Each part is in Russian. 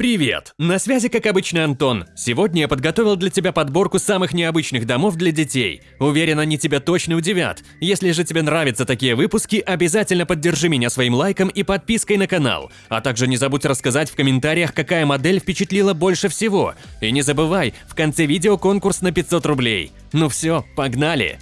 Привет! На связи, как обычно, Антон. Сегодня я подготовил для тебя подборку самых необычных домов для детей. Уверен, они тебя точно удивят. Если же тебе нравятся такие выпуски, обязательно поддержи меня своим лайком и подпиской на канал. А также не забудь рассказать в комментариях, какая модель впечатлила больше всего. И не забывай, в конце видео конкурс на 500 рублей. Ну все, погнали!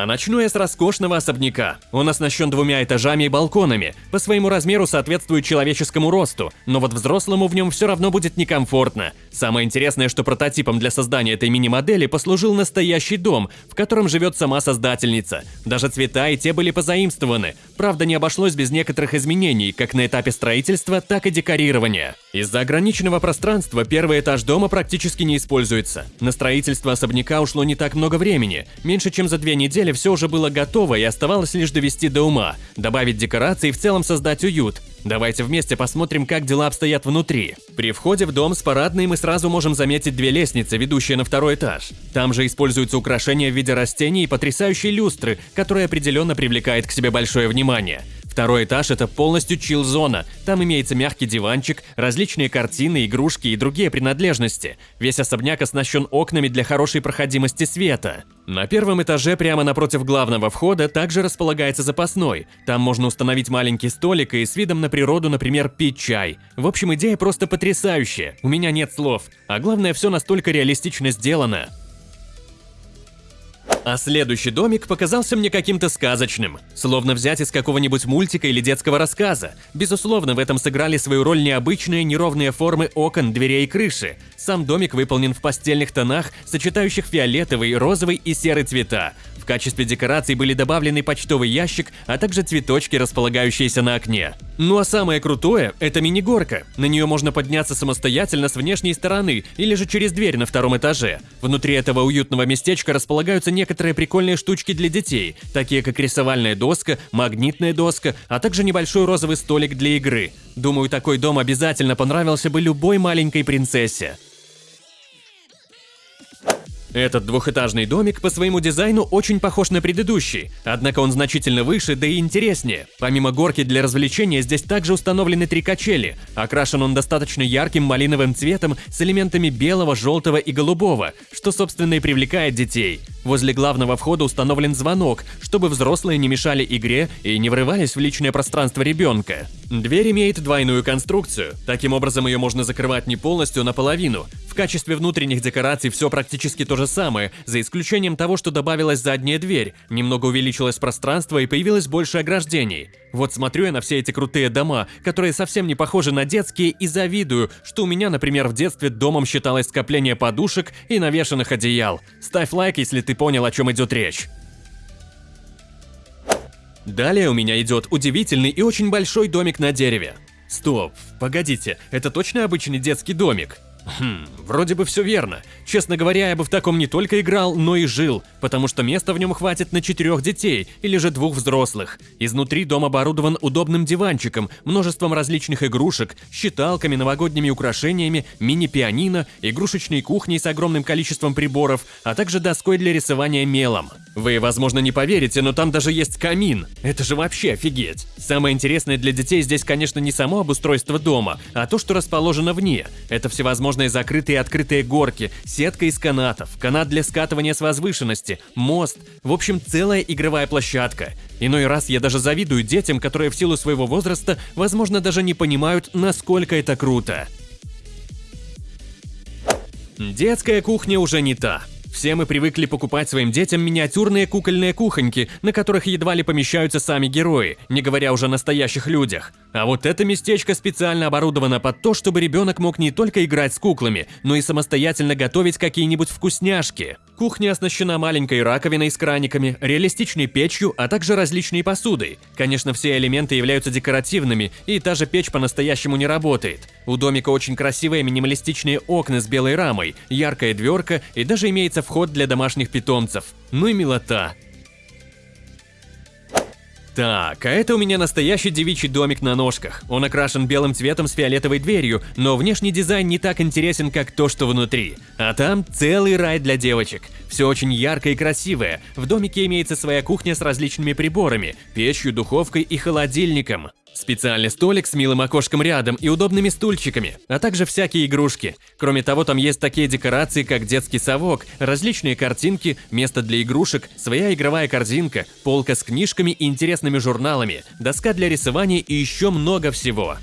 А начну я с роскошного особняка. Он оснащен двумя этажами и балконами, по своему размеру соответствует человеческому росту, но вот взрослому в нем все равно будет некомфортно. Самое интересное, что прототипом для создания этой мини-модели послужил настоящий дом, в котором живет сама создательница. Даже цвета и те были позаимствованы. Правда, не обошлось без некоторых изменений, как на этапе строительства, так и декорирования. Из-за ограниченного пространства первый этаж дома практически не используется. На строительство особняка ушло не так много времени, меньше чем за две недели деле все уже было готово и оставалось лишь довести до ума, добавить декорации и в целом создать уют. Давайте вместе посмотрим, как дела обстоят внутри. При входе в дом с парадной мы сразу можем заметить две лестницы, ведущие на второй этаж. Там же используются украшения в виде растений и потрясающие люстры, которые определенно привлекает к себе большое внимание. Второй этаж – это полностью чил-зона. Там имеется мягкий диванчик, различные картины, игрушки и другие принадлежности. Весь особняк оснащен окнами для хорошей проходимости света. На первом этаже прямо напротив главного входа также располагается запасной. Там можно установить маленький столик и с видом на природу, например, пить чай. В общем, идея просто потрясающая. У меня нет слов. А главное, все настолько реалистично сделано. А следующий домик показался мне каким-то сказочным, словно взять из какого-нибудь мультика или детского рассказа. Безусловно, в этом сыграли свою роль необычные неровные формы окон, дверей и крыши. Сам домик выполнен в постельных тонах, сочетающих фиолетовый, розовый и серый цвета качестве декораций были добавлены почтовый ящик, а также цветочки, располагающиеся на окне. Ну а самое крутое – это мини-горка. На нее можно подняться самостоятельно с внешней стороны или же через дверь на втором этаже. Внутри этого уютного местечка располагаются некоторые прикольные штучки для детей, такие как рисовальная доска, магнитная доска, а также небольшой розовый столик для игры. Думаю, такой дом обязательно понравился бы любой маленькой принцессе. Этот двухэтажный домик по своему дизайну очень похож на предыдущий, однако он значительно выше, да и интереснее. Помимо горки для развлечения, здесь также установлены три качели. Окрашен он достаточно ярким малиновым цветом с элементами белого, желтого и голубого, что собственно и привлекает детей. Возле главного входа установлен звонок, чтобы взрослые не мешали игре и не врывались в личное пространство ребенка. Дверь имеет двойную конструкцию, таким образом ее можно закрывать не полностью, а наполовину. В качестве внутренних декораций все практически то же самое, за исключением того, что добавилась задняя дверь, немного увеличилось пространство и появилось больше ограждений. Вот смотрю я на все эти крутые дома, которые совсем не похожи на детские, и завидую, что у меня, например, в детстве домом считалось скопление подушек и навешанных одеял. Ставь лайк, если ты понял, о чем идет речь. Далее у меня идет удивительный и очень большой домик на дереве. Стоп, погодите, это точно обычный детский домик? Хм, вроде бы все верно. Честно говоря, я бы в таком не только играл, но и жил, потому что места в нем хватит на четырех детей или же двух взрослых. Изнутри дом оборудован удобным диванчиком, множеством различных игрушек, считалками, новогодними украшениями, мини-пианино, игрушечной кухней с огромным количеством приборов, а также доской для рисования мелом. Вы, возможно, не поверите, но там даже есть камин. Это же вообще офигеть. Самое интересное для детей здесь, конечно, не само обустройство дома, а то, что расположено вне. Это всевозможные всевозможные закрытые и открытые горки, сетка из канатов, канат для скатывания с возвышенности, мост, в общем, целая игровая площадка. Иной раз я даже завидую детям, которые в силу своего возраста, возможно, даже не понимают, насколько это круто. Детская кухня уже не та. Все мы привыкли покупать своим детям миниатюрные кукольные кухоньки, на которых едва ли помещаются сами герои, не говоря уже о настоящих людях. А вот это местечко специально оборудовано под то, чтобы ребенок мог не только играть с куклами, но и самостоятельно готовить какие-нибудь вкусняшки. Кухня оснащена маленькой раковиной с краниками, реалистичной печью, а также различной посудой. Конечно, все элементы являются декоративными, и та же печь по-настоящему не работает. У домика очень красивые минималистичные окна с белой рамой, яркая дверка и даже имеется вход для домашних питомцев. Ну и милота. Так, а это у меня настоящий девичий домик на ножках. Он окрашен белым цветом с фиолетовой дверью, но внешний дизайн не так интересен, как то, что внутри. А там целый рай для девочек. Все очень яркое и красивое. В домике имеется своя кухня с различными приборами, печью, духовкой и холодильником. Специальный столик с милым окошком рядом и удобными стульчиками, а также всякие игрушки. Кроме того, там есть такие декорации, как детский совок, различные картинки, место для игрушек, своя игровая корзинка, полка с книжками и интересными журналами, доска для рисования и еще много всего.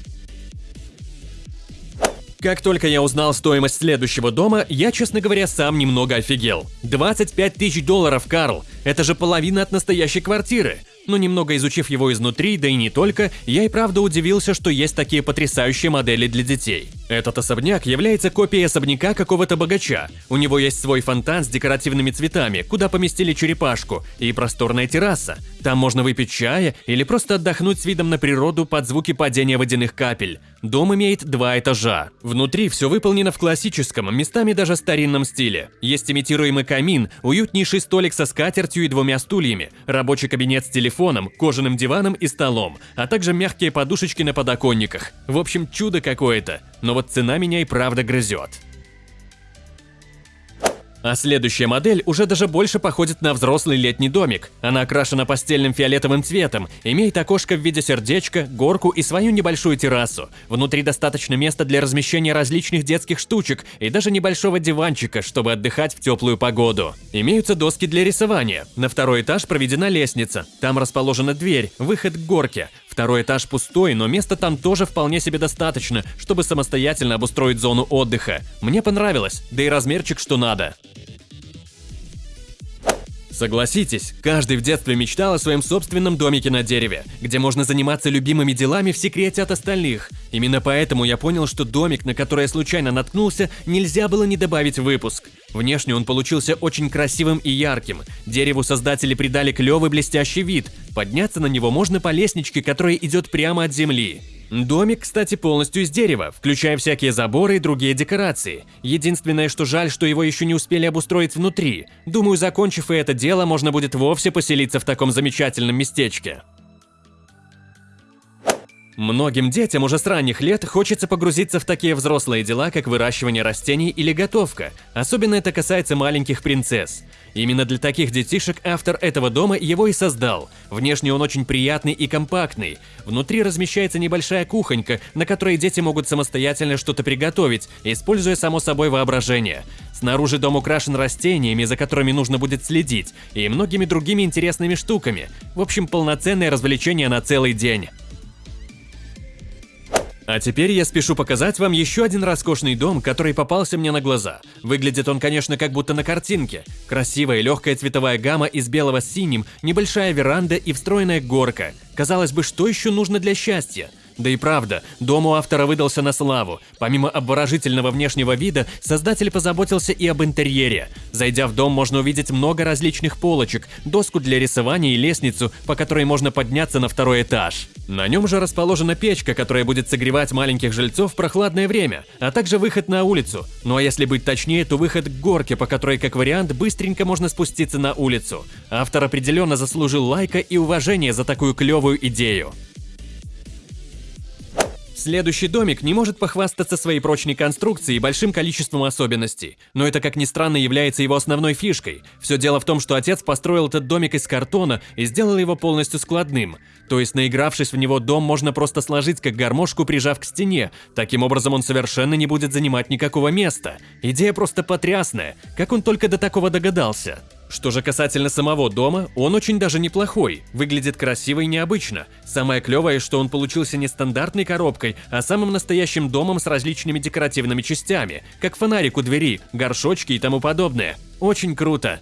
Как только я узнал стоимость следующего дома, я, честно говоря, сам немного офигел. 25 тысяч долларов, Карл! Это же половина от настоящей квартиры! Но немного изучив его изнутри, да и не только, я и правда удивился, что есть такие потрясающие модели для детей. Этот особняк является копией особняка какого-то богача. У него есть свой фонтан с декоративными цветами, куда поместили черепашку, и просторная терраса. Там можно выпить чая или просто отдохнуть с видом на природу под звуки падения водяных капель. Дом имеет два этажа. Внутри все выполнено в классическом, местами даже старинном стиле. Есть имитируемый камин, уютнейший столик со скатертью и двумя стульями, рабочий кабинет с телефоном, кожаным диваном и столом, а также мягкие подушечки на подоконниках. В общем, чудо какое-то. Но вот цена меня и правда грызет. А следующая модель уже даже больше походит на взрослый летний домик. Она окрашена постельным фиолетовым цветом, имеет окошко в виде сердечка, горку и свою небольшую террасу. Внутри достаточно места для размещения различных детских штучек и даже небольшого диванчика, чтобы отдыхать в теплую погоду. Имеются доски для рисования. На второй этаж проведена лестница. Там расположена дверь, выход к горке. Второй этаж пустой, но места там тоже вполне себе достаточно, чтобы самостоятельно обустроить зону отдыха. Мне понравилось, да и размерчик что надо. Согласитесь, каждый в детстве мечтал о своем собственном домике на дереве, где можно заниматься любимыми делами в секрете от остальных. Именно поэтому я понял, что домик, на который я случайно наткнулся, нельзя было не добавить в выпуск. Внешне он получился очень красивым и ярким. Дереву создатели придали клевый блестящий вид. Подняться на него можно по лестничке, которая идет прямо от земли. Домик, кстати, полностью из дерева, включая всякие заборы и другие декорации. Единственное, что жаль, что его еще не успели обустроить внутри. Думаю, закончив и это дело, можно будет вовсе поселиться в таком замечательном местечке. Многим детям уже с ранних лет хочется погрузиться в такие взрослые дела, как выращивание растений или готовка. Особенно это касается маленьких принцесс. Именно для таких детишек автор этого дома его и создал. Внешне он очень приятный и компактный. Внутри размещается небольшая кухонька, на которой дети могут самостоятельно что-то приготовить, используя само собой воображение. Снаружи дом украшен растениями, за которыми нужно будет следить, и многими другими интересными штуками. В общем, полноценное развлечение на целый день. А теперь я спешу показать вам еще один роскошный дом, который попался мне на глаза. Выглядит он, конечно, как будто на картинке. Красивая легкая цветовая гамма из белого с синим, небольшая веранда и встроенная горка. Казалось бы, что еще нужно для счастья? Да и правда, дом у автора выдался на славу. Помимо обворожительного внешнего вида, создатель позаботился и об интерьере. Зайдя в дом, можно увидеть много различных полочек, доску для рисования и лестницу, по которой можно подняться на второй этаж. На нем же расположена печка, которая будет согревать маленьких жильцов в прохладное время, а также выход на улицу. Ну а если быть точнее, то выход к горке, по которой, как вариант, быстренько можно спуститься на улицу. Автор определенно заслужил лайка и уважения за такую клевую идею. Следующий домик не может похвастаться своей прочной конструкцией и большим количеством особенностей, но это, как ни странно, является его основной фишкой. Все дело в том, что отец построил этот домик из картона и сделал его полностью складным. То есть, наигравшись в него, дом можно просто сложить как гармошку, прижав к стене. Таким образом, он совершенно не будет занимать никакого места. Идея просто потрясная. Как он только до такого догадался? Что же касательно самого дома, он очень даже неплохой, выглядит красиво и необычно. Самое клевое, что он получился не стандартной коробкой, а самым настоящим домом с различными декоративными частями, как фонарик у двери, горшочки и тому подобное. Очень круто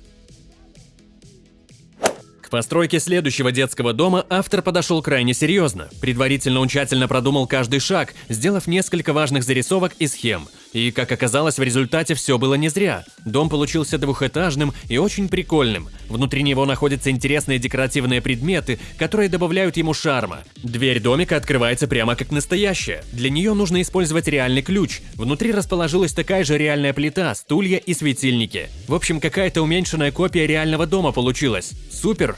постройке следующего детского дома автор подошел крайне серьезно. Предварительно он тщательно продумал каждый шаг, сделав несколько важных зарисовок и схем. И, как оказалось, в результате все было не зря. Дом получился двухэтажным и очень прикольным. Внутри него находятся интересные декоративные предметы, которые добавляют ему шарма. Дверь домика открывается прямо как настоящая. Для нее нужно использовать реальный ключ. Внутри расположилась такая же реальная плита, стулья и светильники. В общем, какая-то уменьшенная копия реального дома получилась. Супер!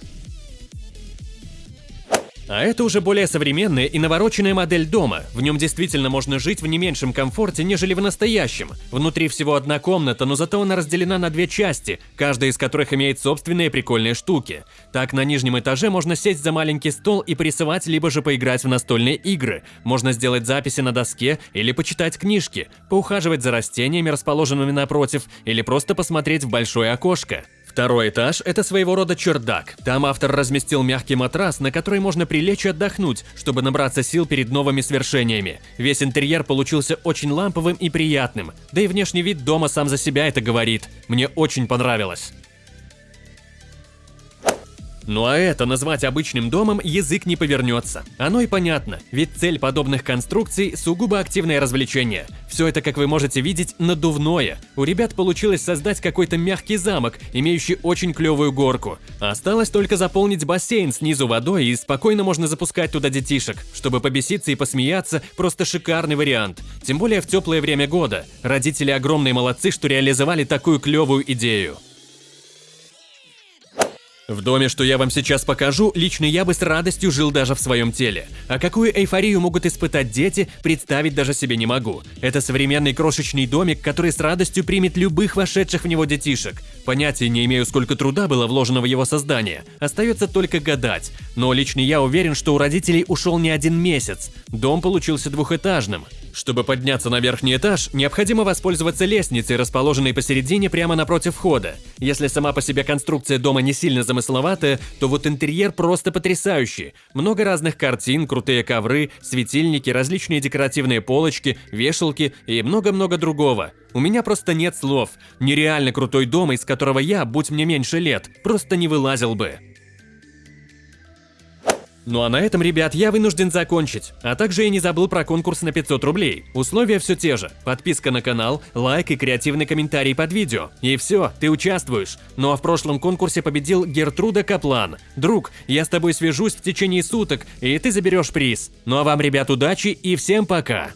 А это уже более современная и навороченная модель дома. В нем действительно можно жить в не меньшем комфорте, нежели в настоящем. Внутри всего одна комната, но зато она разделена на две части, каждая из которых имеет собственные прикольные штуки. Так, на нижнем этаже можно сесть за маленький стол и порисовать, либо же поиграть в настольные игры. Можно сделать записи на доске или почитать книжки, поухаживать за растениями, расположенными напротив, или просто посмотреть в большое окошко. Второй этаж – это своего рода чердак. Там автор разместил мягкий матрас, на который можно прилечь и отдохнуть, чтобы набраться сил перед новыми свершениями. Весь интерьер получился очень ламповым и приятным, да и внешний вид дома сам за себя это говорит. Мне очень понравилось. Ну а это назвать обычным домом язык не повернется. Оно и понятно, ведь цель подобных конструкций – сугубо активное развлечение. Все это, как вы можете видеть, надувное. У ребят получилось создать какой-то мягкий замок, имеющий очень клевую горку. Осталось только заполнить бассейн снизу водой и спокойно можно запускать туда детишек. Чтобы побеситься и посмеяться – просто шикарный вариант. Тем более в теплое время года. Родители огромные молодцы, что реализовали такую клевую идею. В доме, что я вам сейчас покажу, лично я бы с радостью жил даже в своем теле. А какую эйфорию могут испытать дети, представить даже себе не могу. Это современный крошечный домик, который с радостью примет любых вошедших в него детишек. Понятия не имею, сколько труда было вложено в его создание. Остается только гадать. Но лично я уверен, что у родителей ушел не один месяц. Дом получился двухэтажным. Чтобы подняться на верхний этаж, необходимо воспользоваться лестницей, расположенной посередине прямо напротив входа. Если сама по себе конструкция дома не сильно замысловатая, то вот интерьер просто потрясающий. Много разных картин, крутые ковры, светильники, различные декоративные полочки, вешалки и много-много другого. У меня просто нет слов. Нереально крутой дом, из которого я, будь мне меньше лет, просто не вылазил бы. Ну а на этом, ребят, я вынужден закончить. А также я не забыл про конкурс на 500 рублей. Условия все те же. Подписка на канал, лайк и креативный комментарий под видео. И все, ты участвуешь. Ну а в прошлом конкурсе победил Гертруда Каплан. Друг, я с тобой свяжусь в течение суток, и ты заберешь приз. Ну а вам, ребят, удачи и всем пока!